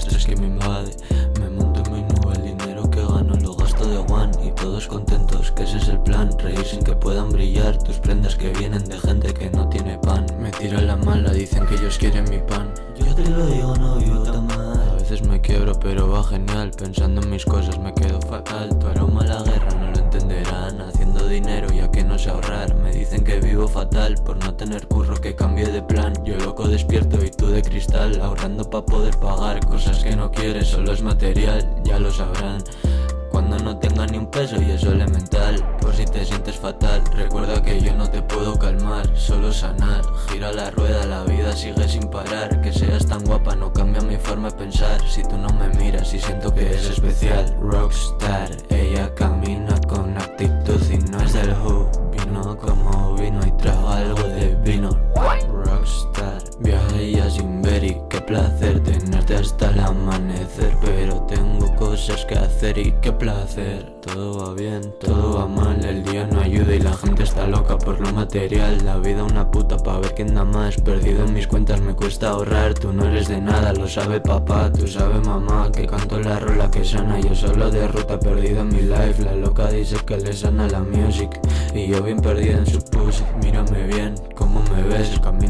estrés que me invade. Me monto en mi nube, el dinero que gano lo gasto de one Y todos contentos, que ese es el plan. Reír sin que puedan brillar tus prendas que vienen de gente que no tiene pan. Me tiran la mala, dicen que ellos quieren mi pan. Yo te lo digo, no vivo tan mal. A veces me quiebro pero va genial. Pensando en mis cosas me quedo fatal. Tu aroma a la guerra fatal por no tener curro que cambie de plan. Yo loco despierto y tú de cristal Ahorrando pa' poder pagar cosas que no quieres Solo es material, ya lo sabrán. Cuando no tenga ni un peso y eso elemental Por si te sientes fatal Recuerda que yo no te puedo calmar Solo sanar. Gira la rueda, la vida sigue sin parar. Que seas tan guapa no cambia mi forma de pensar. Si tú no me miras y siento que es especial Rockstar Ella camina placer Tenerte hasta el amanecer Pero tengo cosas que hacer y qué placer. Todo va bien, todo va mal El día no ayuda y la gente está loca por lo material. La vida una puta pa' ver quién da más Perdido en mis cuentas me cuesta ahorrar. Tú no eres de nada, lo sabe papá Tú sabes mamá que canto la rola que sana. Yo solo de ruta perdido en mi life La loca dice que le sana la music. Y yo bien perdido en su pussy Mírame bien, cómo me ves camino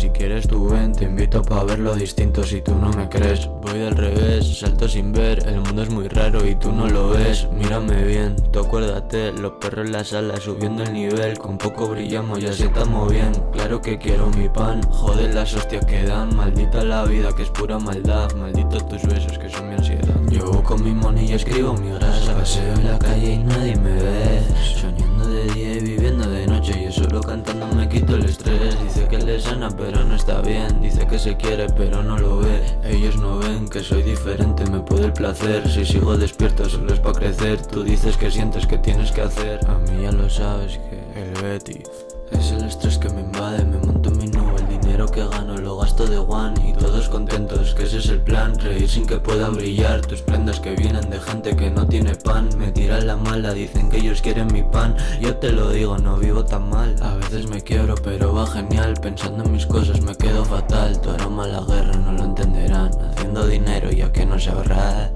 si quieres tú ven Te invito pa' verlo distinto si tú no me crees. Voy del revés, salto sin ver El mundo es muy raro y tú no lo ves. Mírame bien, tú acuérdate Los perros en la sala subiendo el nivel. Con poco brillamos, ya se estamos bien. Claro que quiero mi pan Joder las hostias que dan. Maldita la vida que es pura maldad Malditos tus besos que son mi ansiedad. Yo con mi money y escribo mi grasa. Paseo en la calle y nadie me ve sana pero no está bien. Dice que se quiere pero no lo ve. Ellos no ven que soy diferente Me puede el placer. Si sigo despierto solo es pa' crecer. Tú dices que sientes que tienes que hacer. A mí ya lo sabes que el Betty es el estrés que me invade, me monto mi nube El dinero que gano lo gasto de one contentos, que ese es el plan Reír sin que puedan brillar. Tus prendas que vienen de gente que no tiene pan Me tiran la mala, dicen que ellos quieren mi pan. Yo te lo digo, no vivo tan mal A veces me quiebro pero va genial. Pensando en mis cosas me quedo fatal Tu aroma a la guerra no lo entenderán. Haciendo dinero ya que no sé ahorrar